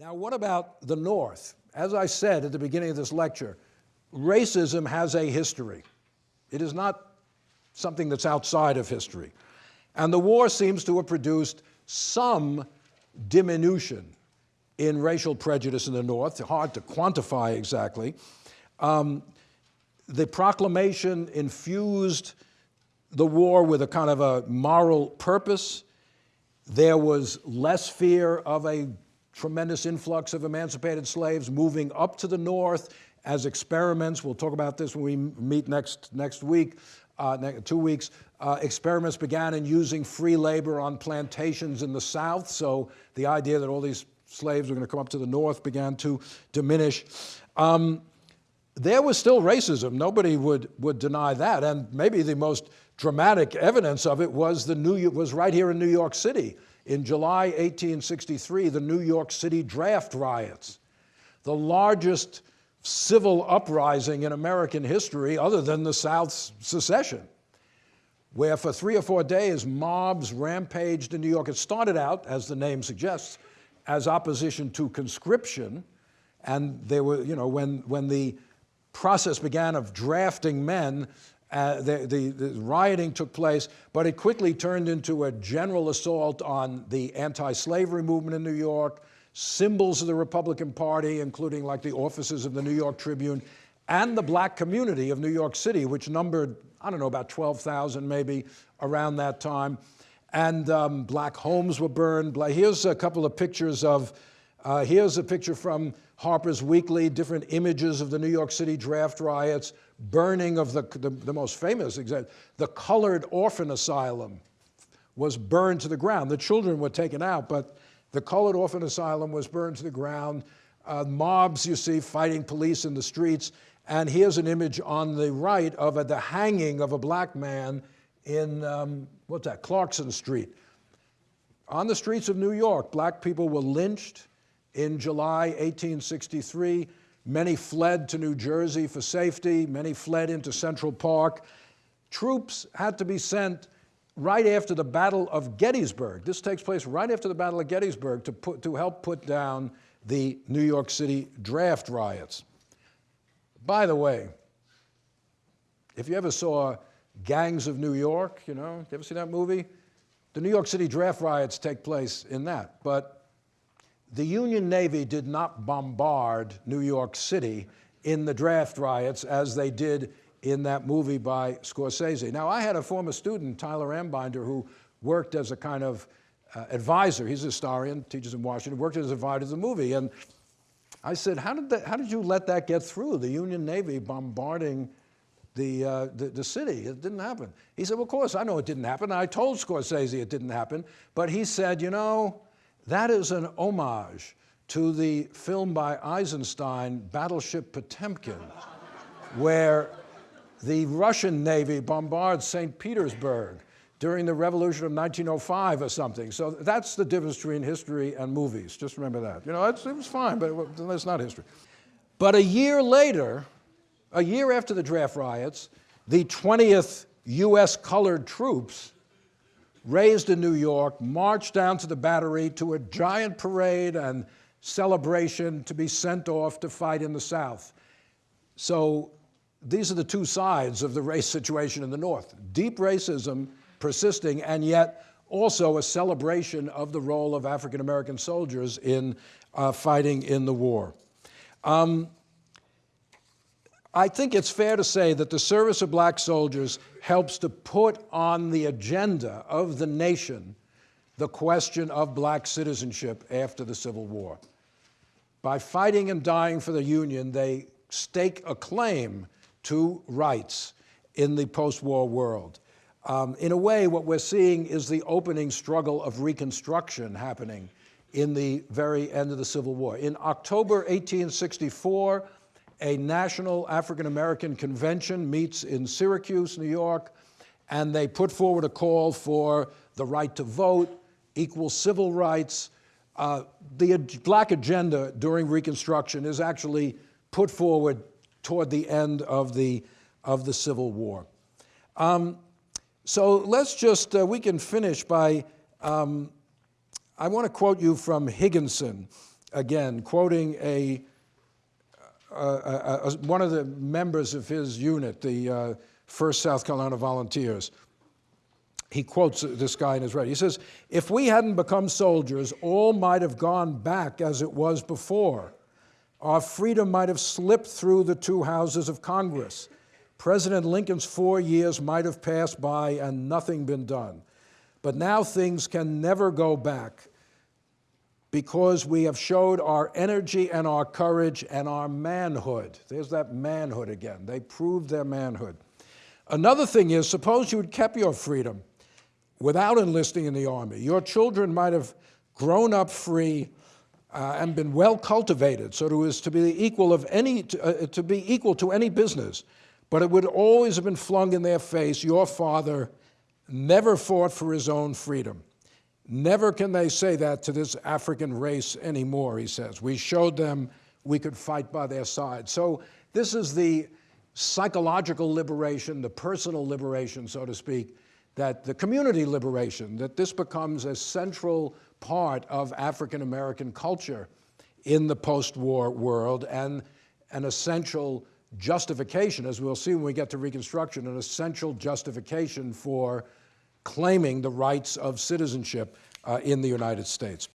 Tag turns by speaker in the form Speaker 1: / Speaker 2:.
Speaker 1: Now, what about the North? As I said at the beginning of this lecture, racism has a history. It is not something that's outside of history. And the war seems to have produced some diminution in racial prejudice in the North, hard to quantify exactly. Um, the proclamation infused the war with a kind of a moral purpose. There was less fear of a tremendous influx of emancipated slaves moving up to the north as experiments. We'll talk about this when we meet next, next week, uh, next, two weeks. Uh, experiments began in using free labor on plantations in the south. So the idea that all these slaves were going to come up to the north began to diminish. Um, there was still racism. Nobody would, would deny that. And maybe the most dramatic evidence of it was, the New, was right here in New York City. In July 1863, the New York City draft riots, the largest civil uprising in American history other than the South's secession, where for three or four days mobs rampaged in New York. It started out, as the name suggests, as opposition to conscription, and they were, you know, when, when the process began of drafting men, uh, the, the, the, rioting took place, but it quickly turned into a general assault on the anti-slavery movement in New York, symbols of the Republican Party, including like the offices of the New York Tribune, and the black community of New York City, which numbered, I don't know, about 12,000 maybe around that time. And um, black homes were burned. Here's a couple of pictures of, uh, here's a picture from Harper's Weekly, different images of the New York City draft riots, burning of the, the, the most famous example, the colored orphan asylum was burned to the ground. The children were taken out, but the colored orphan asylum was burned to the ground. Uh, mobs, you see, fighting police in the streets. And here's an image on the right of a, the hanging of a black man in, um, what's that, Clarkson Street. On the streets of New York, black people were lynched in July 1863. Many fled to New Jersey for safety. Many fled into Central Park. Troops had to be sent right after the Battle of Gettysburg. This takes place right after the Battle of Gettysburg to, put, to help put down the New York City draft riots. By the way, if you ever saw Gangs of New York, you know, you ever see that movie? The New York City draft riots take place in that. But the Union Navy did not bombard New York City in the draft riots as they did in that movie by Scorsese. Now, I had a former student, Tyler Anbinder, who worked as a kind of uh, advisor. He's a historian, teaches in Washington, worked as an advisor to the movie. And I said, how did, that, how did you let that get through, the Union Navy bombarding the, uh, the, the, city? It didn't happen. He said, well, of course, I know it didn't happen. I told Scorsese it didn't happen. But he said, you know, that is an homage to the film by Eisenstein, Battleship Potemkin, where the Russian Navy bombards St. Petersburg during the revolution of 1905 or something. So that's the difference between history and movies. Just remember that. You know, it was fine, but it's not history. But a year later, a year after the draft riots, the 20th U.S. colored troops raised in New York, marched down to the Battery to a giant parade and celebration to be sent off to fight in the South. So these are the two sides of the race situation in the North. Deep racism persisting, and yet also a celebration of the role of African-American soldiers in uh, fighting in the war. Um, I think it's fair to say that the service of black soldiers helps to put on the agenda of the nation the question of black citizenship after the Civil War. By fighting and dying for the Union, they stake a claim to rights in the post-war world. Um, in a way, what we're seeing is the opening struggle of Reconstruction happening in the very end of the Civil War. In October 1864, a national African-American convention meets in Syracuse, New York, and they put forward a call for the right to vote, equal civil rights. Uh, the black agenda during Reconstruction is actually put forward toward the end of the, of the Civil War. Um, so let's just, uh, we can finish by, um, I want to quote you from Higginson again, quoting a, Uh, uh, uh, one of the members of his unit, the uh, 1st South Carolina Volunteers. He quotes this guy in his writing. He says, If we hadn't become soldiers, all might have gone back as it was before. Our freedom might have slipped through the two houses of Congress. President Lincoln's four years might have passed by and nothing been done. But now things can never go back because we have showed our energy and our courage and our manhood. There's that manhood again. They proved their manhood. Another thing is, suppose you had kept your freedom without enlisting in the army. Your children might have grown up free uh, and been well cultivated, so to as to be equal of any to, uh, to be equal to any business. But it would always have been flung in their face. Your father never fought for his own freedom. Never can they say that to this African race anymore, he says. We showed them we could fight by their side. So this is the psychological liberation, the personal liberation, so to speak, that the community liberation, that this becomes a central part of African American culture in the post-war world and an essential justification, as we'll see when we get to Reconstruction, an essential justification for claiming the rights of citizenship uh, in the United States.